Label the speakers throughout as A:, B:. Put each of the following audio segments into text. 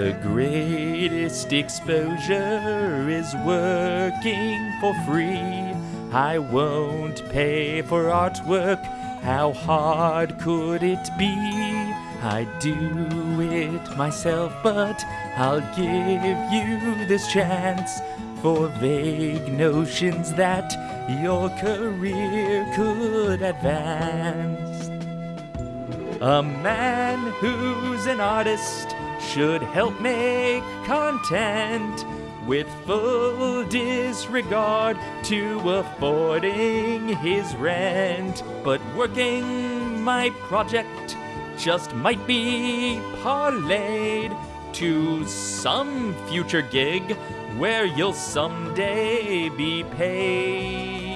A: The greatest exposure is working for free. I won't pay for artwork. How hard could it be? I do it myself, but I'll give you this chance for vague notions that your career could advance. A man who's an artist should help make content with full disregard to affording his rent. But working my project just might be parlayed to some future gig where you'll someday be paid.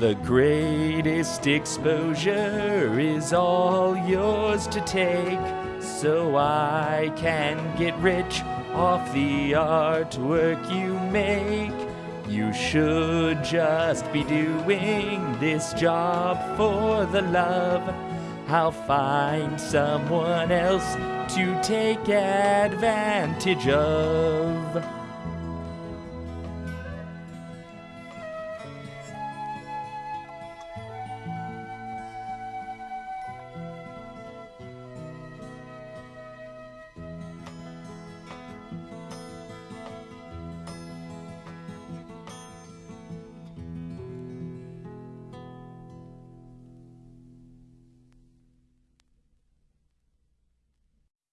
A: The greatest exposure is all yours to take, so I can get rich off the artwork you make. You should just be doing this job for the love. I'll find someone else to take advantage of.